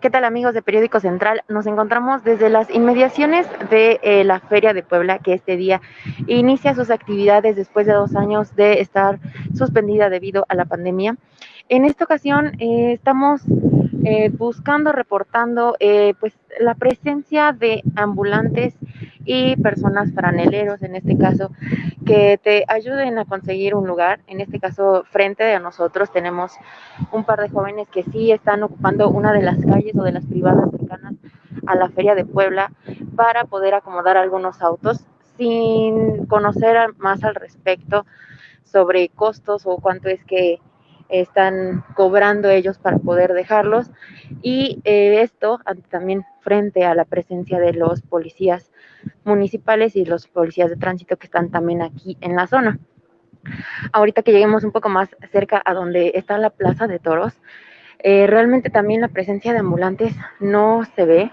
¿Qué tal amigos de Periódico Central? Nos encontramos desde las inmediaciones de eh, la Feria de Puebla, que este día inicia sus actividades después de dos años de estar suspendida debido a la pandemia. En esta ocasión eh, estamos eh, buscando, reportando pues la presencia de ambulantes y personas franeleros, en este caso, que te ayuden a conseguir un lugar. En este caso, frente de nosotros tenemos un par de jóvenes que sí están ocupando una de las calles o de las privadas cercanas a la Feria de Puebla para poder acomodar algunos autos sin conocer más al respecto sobre costos o cuánto es que están cobrando ellos para poder dejarlos y eh, esto también frente a la presencia de los policías municipales y los policías de tránsito que están también aquí en la zona. Ahorita que lleguemos un poco más cerca a donde está la plaza de toros, eh, realmente también la presencia de ambulantes no se ve.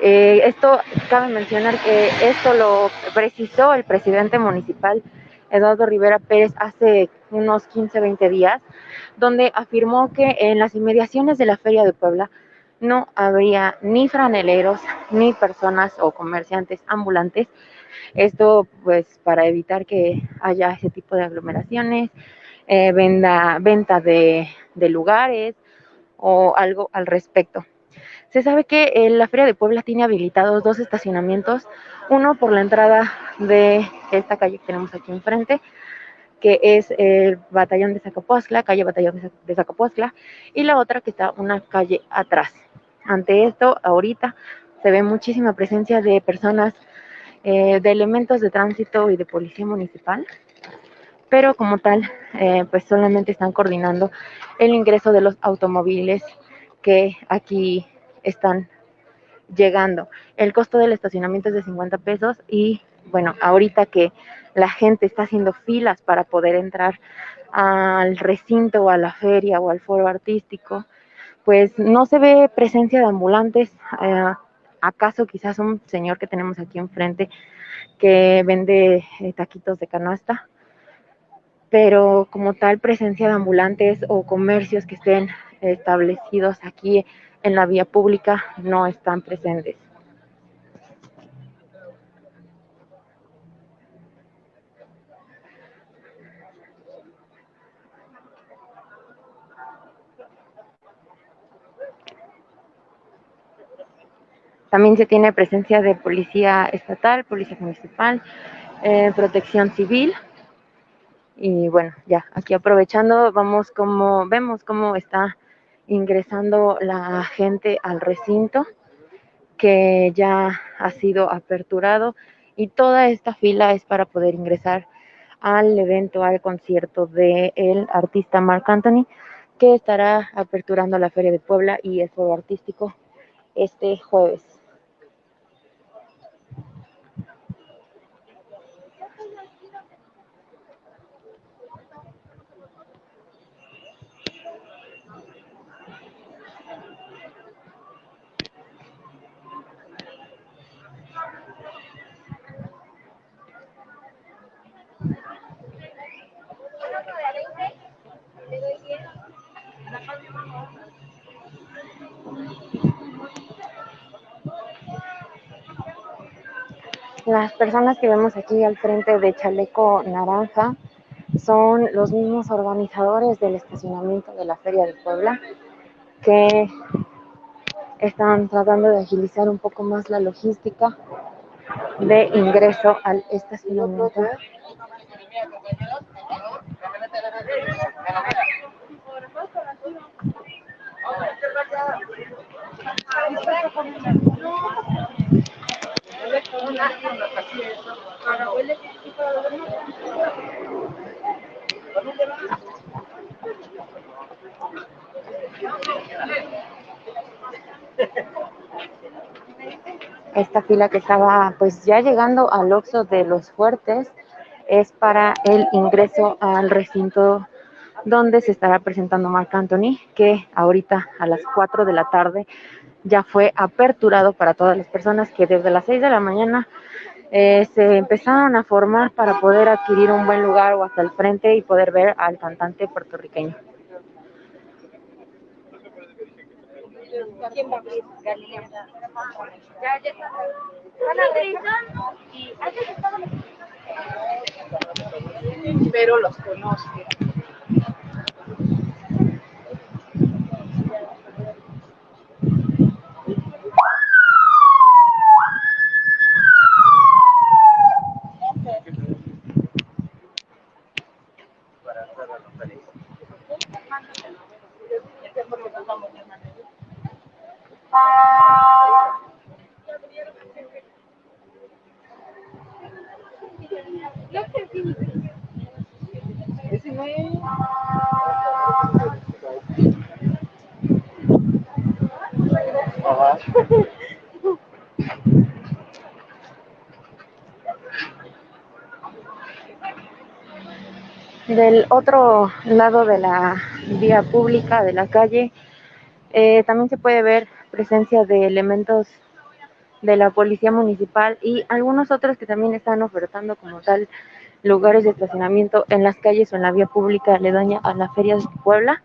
Eh, esto cabe mencionar que esto lo precisó el presidente municipal Eduardo Rivera Pérez hace unos 15, 20 días, donde afirmó que en las inmediaciones de la Feria de Puebla no habría ni franeleros ni personas o comerciantes ambulantes. Esto pues para evitar que haya ese tipo de aglomeraciones, eh, venda, venta de, de lugares o algo al respecto. Se sabe que eh, la Feria de Puebla tiene habilitados dos estacionamientos, uno por la entrada de esta calle que tenemos aquí enfrente, que es el Batallón de Zacapuazcla, calle Batallón de Zacapuazcla, y la otra que está una calle atrás. Ante esto, ahorita se ve muchísima presencia de personas, eh, de elementos de tránsito y de policía municipal, pero como tal, eh, pues solamente están coordinando el ingreso de los automóviles que aquí están llegando. El costo del estacionamiento es de 50 pesos y bueno, ahorita que la gente está haciendo filas para poder entrar al recinto o a la feria o al foro artístico, pues no se ve presencia de ambulantes. Eh, ¿Acaso quizás un señor que tenemos aquí enfrente que vende eh, taquitos de canasta? Pero como tal presencia de ambulantes o comercios que estén establecidos aquí en la vía pública no están presentes. También se tiene presencia de policía estatal, policía municipal, eh, protección civil. Y bueno, ya aquí aprovechando, vamos como, vemos cómo está ingresando la gente al recinto que ya ha sido aperturado y toda esta fila es para poder ingresar al evento, al concierto del el artista Mark Anthony que estará aperturando la Feria de Puebla y el Foro Artístico este jueves. Las personas que vemos aquí al frente de Chaleco Naranja son los mismos organizadores del estacionamiento de la Feria de Puebla que están tratando de agilizar un poco más la logística de ingreso al estacionamiento. Esta fila que estaba pues ya llegando al Oxo de los Fuertes es para el ingreso al recinto donde se estará presentando Marc Anthony, que ahorita a las 4 de la tarde ya fue aperturado para todas las personas que desde las 6 de la mañana eh, se empezaron a formar para poder adquirir un buen lugar o hasta el frente y poder ver al cantante puertorriqueño. ¿Quién va a abrir? Galilea. Ya, ya está. Van a abrir. Y antes estaba Pero los Del otro lado de la vía pública, de la calle, eh, también se puede ver presencia de elementos de la policía municipal y algunos otros que también están ofertando como tal lugares de estacionamiento en las calles o en la vía pública aledaña a la feria de Puebla,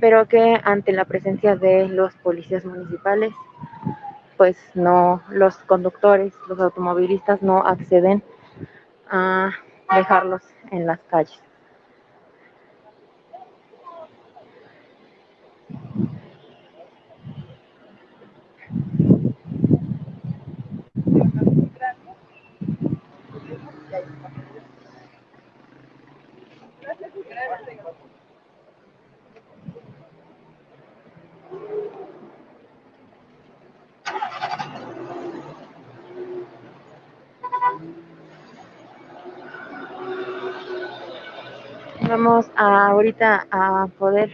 pero que ante la presencia de los policías municipales, pues no, los conductores, los automovilistas no acceden a dejarlos en las calles. Vamos a, ahorita a poder,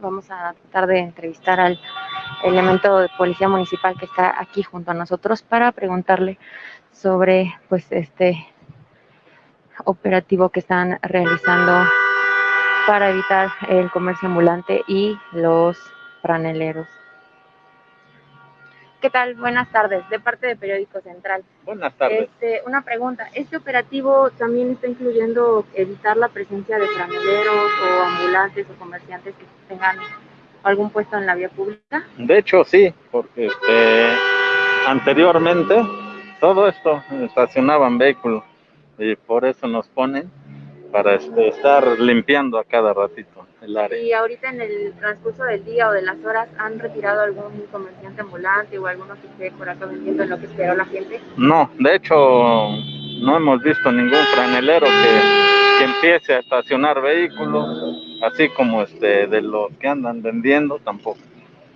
vamos a tratar de entrevistar al elemento de policía municipal que está aquí junto a nosotros para preguntarle sobre pues este operativo que están realizando para evitar el comercio ambulante y los franeleros. ¿Qué tal? Buenas tardes, de parte de Periódico Central. Buenas tardes. Este, una pregunta, ¿este operativo también está incluyendo evitar la presencia de franeleros o ambulantes o comerciantes que tengan algún puesto en la vía pública? De hecho, sí, porque este, anteriormente todo esto estacionaban vehículos y por eso nos ponen para este, estar limpiando a cada ratito el área. Y ahorita en el transcurso del día o de las horas, ¿han retirado algún comerciante ambulante o alguno que esté por acá vendiendo en lo que esperó la gente? No, de hecho, no hemos visto ningún franelero que, que empiece a estacionar vehículos, así como este de los que andan vendiendo tampoco.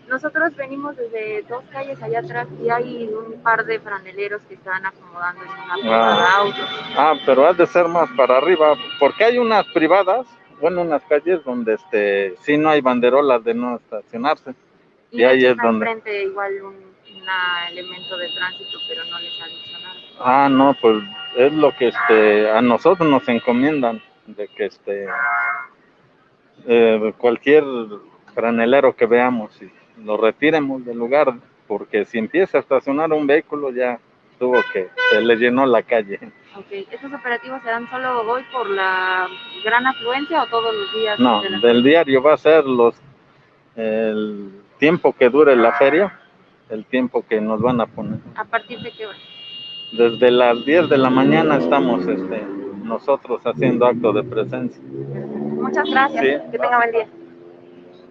Nosotros venimos desde dos calles allá atrás y hay un par de franeleros que están acomodando en una privada Ah. autos. Ah, pero ha de ser más para arriba, porque hay unas privadas, bueno, unas calles donde este sí no hay banderolas de no estacionarse. Y, Y ahí es donde- enfrente igual un una elemento de tránsito, pero no les ha dicho nada. Ah, no, pues es lo que este a nosotros nos encomiendan de que este eh, cualquier granelero que veamos y lo retiremos del lugar, porque si empieza a estacionar un vehículo ya tuvo que se le llenó la calle. Ok, ¿estos operativos se dan solo hoy por la gran afluencia o todos los días? No, de la- del diario va a ser los el tiempo que dure la feria, el tiempo que nos van a poner. ¿A partir de qué hora? Desde las 10 de la mañana estamos este, nosotros haciendo acto de presencia. Muchas gracias. Sí. Que tenga buen día.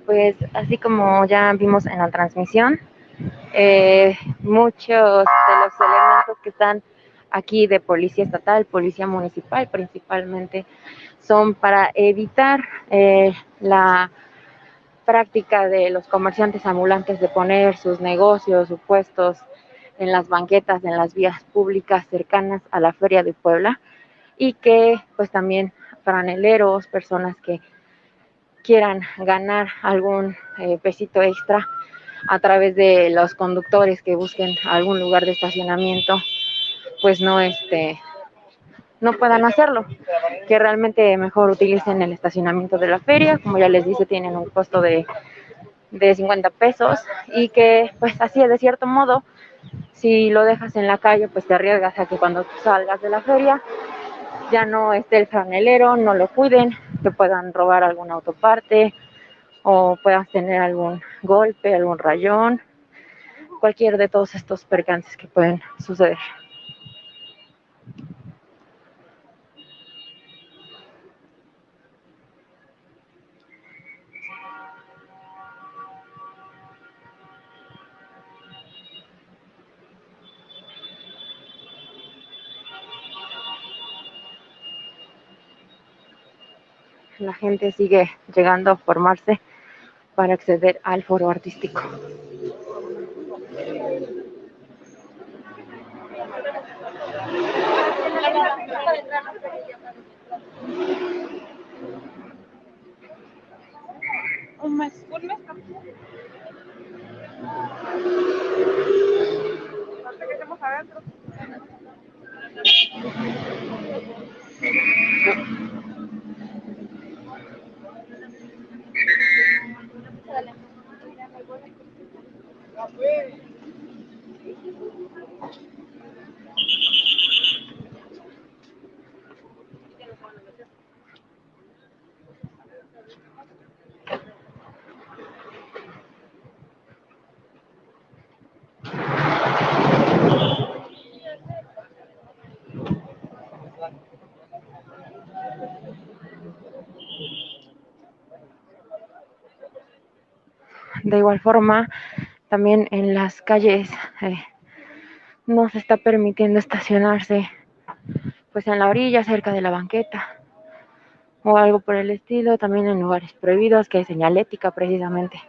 Pues así como ya vimos en la transmisión, eh, muchos de los elementos que están aquí de policía estatal, policía municipal principalmente, son para evitar eh, la práctica de los comerciantes ambulantes de poner sus negocios, sus puestos en las banquetas, en las vías públicas cercanas a la Feria de Puebla y que pues también franeleros, personas que quieran ganar algún eh, pesito extra a través de los conductores que busquen algún lugar de estacionamiento, pues no este no puedan hacerlo, que realmente mejor utilicen el estacionamiento de la feria, como ya les dice, tienen un costo de, de 50 pesos y que pues así de cierto modo, si lo dejas en la calle, pues te arriesgas a que cuando salgas de la feria ya no esté el franelero, no lo cuiden, te puedan robar alguna autoparte o puedas tener algún golpe, algún rayón, cualquier de todos estos percances que pueden suceder. Sigue llegando a formarse para acceder al foro artístico. Adentro. De igual forma, también en las calles eh, no se está permitiendo estacionarse pues en la orilla, cerca de la banqueta o algo por el estilo, también en lugares prohibidos, que hay señalética precisamente.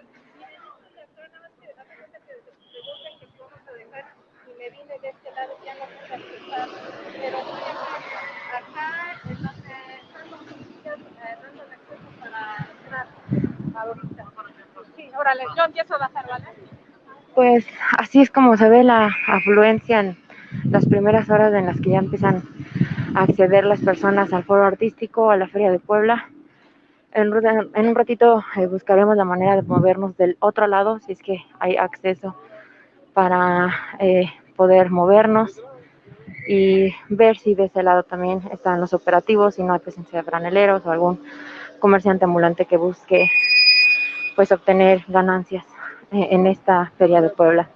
Yo empiezo a bajar, ¿vale? Pues así es como se ve la afluencia en las primeras horas en las que ya empiezan a acceder las personas al foro artístico, a la Feria de Puebla. En, un ratito eh, buscaremos la manera de movernos del otro lado, si es que hay acceso para eh, poder movernos y ver si de ese lado también están los operativos, si no hay presencia de franeleros o algún comerciante ambulante que busque pues obtener ganancias eh, en esta feria de Puebla.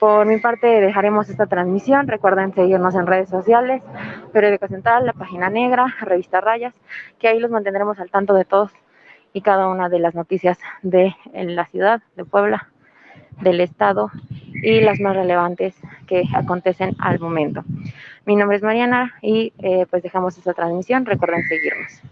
Por mi parte dejaremos esta transmisión. Recuerden seguirnos en redes sociales, Periódico Central, la página negra, Revista Rayas, que ahí los mantendremos al tanto de todos y cada una de las noticias de la ciudad de Puebla, del estado y las más relevantes que acontecen al momento. Mi nombre es Mariana y eh, pues dejamos esta transmisión. Recuerden seguirnos.